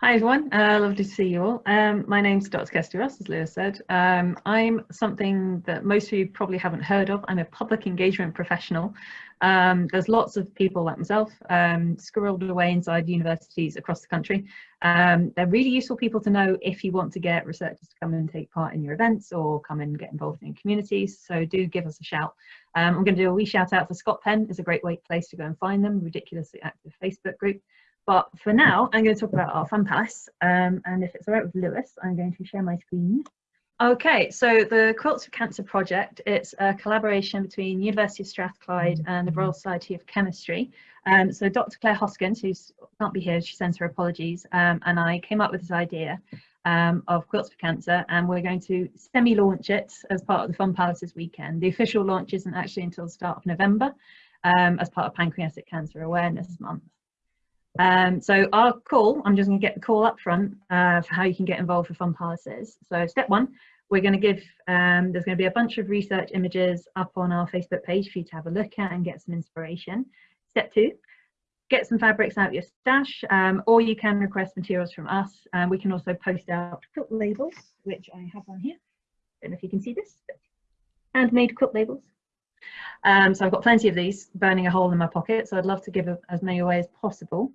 Hi everyone, uh, lovely to see you all. Um, my name's Dr. Kirsty Ross, as Lewis said. Um, I'm something that most of you probably haven't heard of. I'm a public engagement professional. Um, there's lots of people like myself um, squirreled away inside universities across the country. Um, they're really useful people to know if you want to get researchers to come and take part in your events or come and get involved in communities. So do give us a shout. Um, I'm going to do a wee shout out for Scot PEN. It's a great place to go and find them. Ridiculously active Facebook group. But for now, I'm going to talk about our Fun Palace. Um, and if it's all right with Lewis, I'm going to share my screen. Okay, so the Quilts for Cancer project, it's a collaboration between University of Strathclyde and the Royal Society of Chemistry. Um, so Dr. Clare Hoskins, who can't be here, she sends her apologies, um, and I came up with this idea um, of Quilts for Cancer, and we're going to semi-launch it as part of the Fun Palaces weekend. The official launch isn't actually until the start of November, um, as part of Pancreatic Cancer Awareness Month. Um, so our call, I'm just going to get the call up front uh, for how you can get involved with Fun Palaces. So step one, we're going to give, um, there's going to be a bunch of research images up on our Facebook page for you to have a look at and get some inspiration. Step two, get some fabrics out of your stash, um, or you can request materials from us. Um, we can also post out quilt labels, which I have on here. Don't know if you can see this, handmade quilt labels. Um, so I've got plenty of these burning a hole in my pocket, so I'd love to give as many away as possible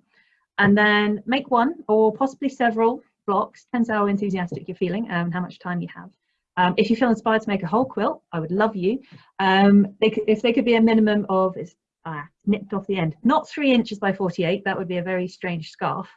and then make one or possibly several blocks, depends how enthusiastic you're feeling and how much time you have. Um, if you feel inspired to make a whole quilt, I would love you. Um, they could, if they could be a minimum of, it's ah, nipped off the end, not three inches by 48, that would be a very strange scarf.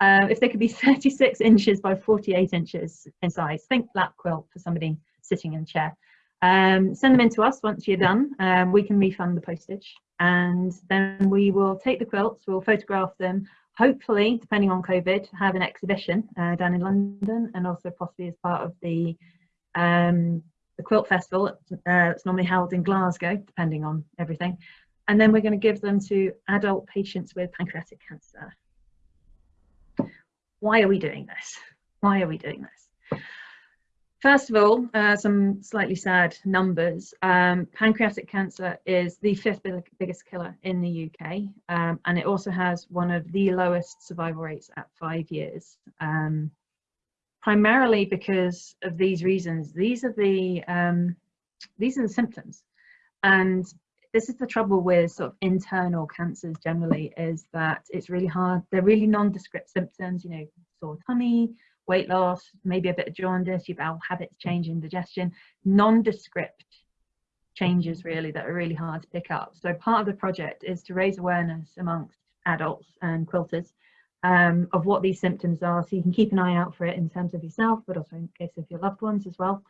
Uh, if they could be 36 inches by 48 inches in size, think lap quilt for somebody sitting in a chair. Um, send them in to us once you're done. Um, we can refund the postage and then we will take the quilts, we'll photograph them, hopefully, depending on COVID, have an exhibition uh, down in London and also possibly as part of the um, the quilt festival uh, normally held in Glasgow, depending on everything. And then we're going to give them to adult patients with pancreatic cancer. Why are we doing this? Why are we doing this? First of all, uh, some slightly sad numbers. Um, pancreatic cancer is the fifth biggest killer in the UK, um, and it also has one of the lowest survival rates at five years. Um, primarily because of these reasons. These are the um, these are the symptoms, and this is the trouble with sort of internal cancers generally is that it's really hard. They're really nondescript symptoms. You know, sore tummy weight loss, maybe a bit of jaundice, your bowel habits changing, digestion, nondescript changes really that are really hard to pick up. So part of the project is to raise awareness amongst adults and quilters um, of what these symptoms are so you can keep an eye out for it in terms of yourself but also in case of your loved ones as well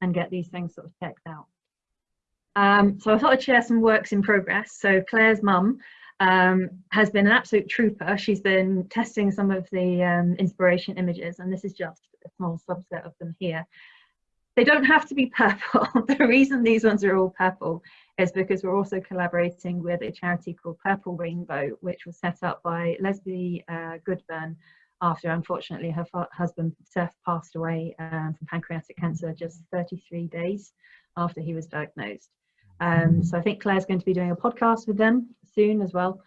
and get these things sort of checked out. Um, so I thought I'd share some works in progress. So Clare's mum um, has been an absolute trooper. She's been testing some of the um, inspiration images, and this is just a small subset of them here. They don't have to be purple. the reason these ones are all purple is because we're also collaborating with a charity called Purple Rainbow, which was set up by Lesley uh, Goodburn after, unfortunately, her husband Seth passed away um, from pancreatic cancer just 33 days after he was diagnosed. Um, so I think Clare's going to be doing a podcast with them soon as well.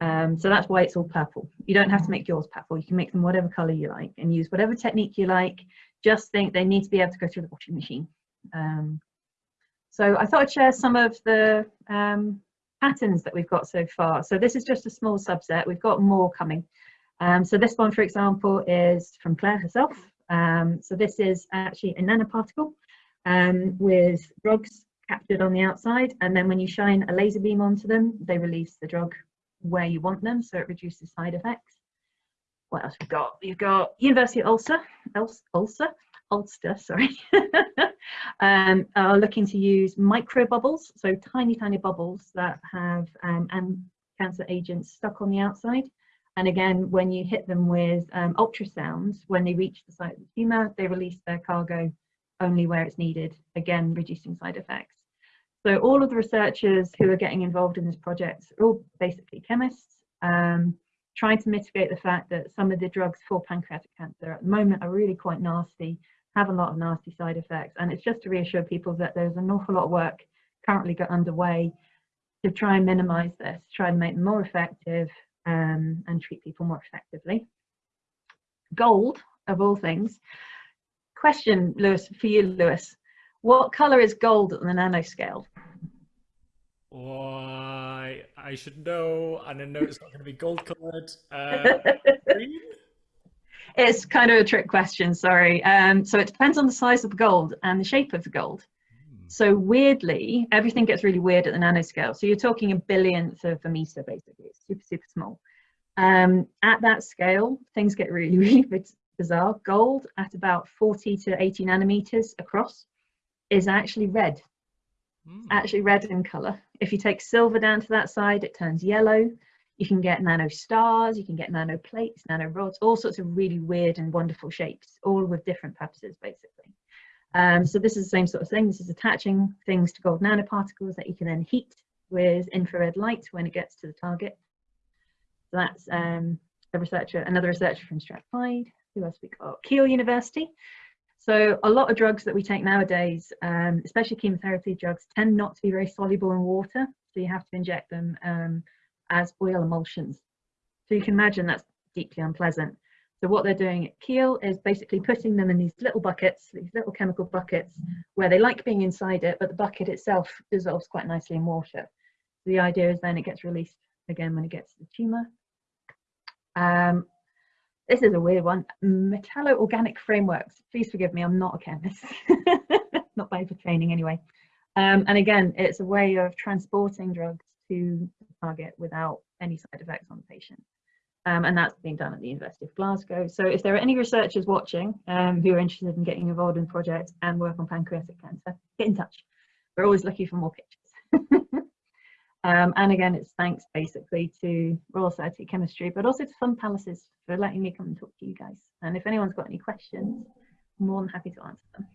Um, so that's why it's all purple. You don't have to make yours purple. You can make them whatever color you like and use whatever technique you like. Just think they need to be able to go through the washing machine. Um, so I thought I'd share some of the um, patterns that we've got so far. So this is just a small subset. We've got more coming. Um, so this one, for example, is from Clare herself. Um, so this is actually a nanoparticle um, with drugs captured on the outside and then when you shine a laser beam onto them they release the drug where you want them so it reduces side effects. What else we've got? You've got university of ulster ulster ulster sorry. Um, are looking to use micro bubbles so tiny tiny bubbles that have um, and cancer agents stuck on the outside. And again when you hit them with um, ultrasounds when they reach the site of the tumor they release their cargo only where it's needed again reducing side effects so all of the researchers who are getting involved in this project are all basically chemists, um, trying to mitigate the fact that some of the drugs for pancreatic cancer at the moment are really quite nasty, have a lot of nasty side effects. And it's just to reassure people that there's an awful lot of work currently got underway to try and minimize this, try and make them more effective um, and treat people more effectively. gold of all things. Question, Lewis, for you, Lewis. What color is gold at the nanoscale? Why, I should know, and I know it's not going to be gold colored. Uh, green? It's kind of a trick question, sorry. Um, so it depends on the size of the gold and the shape of the gold. Hmm. So weirdly, everything gets really weird at the nanoscale. So you're talking a billionth of a meter, basically. It's super, super small. Um, at that scale, things get really, really bizarre. Gold at about 40 to 80 nanometers across is actually red, mm. actually red in color. If you take silver down to that side, it turns yellow. You can get nano stars, you can get nano plates, nano rods, all sorts of really weird and wonderful shapes, all with different purposes, basically. Um, so this is the same sort of thing. This is attaching things to gold nanoparticles that you can then heat with infrared light when it gets to the target. So that's um, a researcher, another researcher from Strathclyde. Who else we got? Keele University. So a lot of drugs that we take nowadays, um, especially chemotherapy drugs, tend not to be very soluble in water. So you have to inject them um, as oil emulsions. So you can imagine that's deeply unpleasant. So what they're doing at Keele is basically putting them in these little buckets, these little chemical buckets, where they like being inside it, but the bucket itself dissolves quite nicely in water. The idea is then it gets released again when it gets to the tumour um, this is a weird one. Metallo-organic frameworks. Please forgive me, I'm not a chemist. not by training anyway. Um, and again, it's a way of transporting drugs to the target without any side effects on the patient. Um, and that's being done at the University of Glasgow. So if there are any researchers watching um, who are interested in getting involved in the project and work on pancreatic cancer, get in touch. We're always looking for more pictures. Um, and again, it's thanks basically to Royal Society of Chemistry, but also to Fun Palaces for letting me come and talk to you guys. And if anyone's got any questions, I'm more than happy to answer them.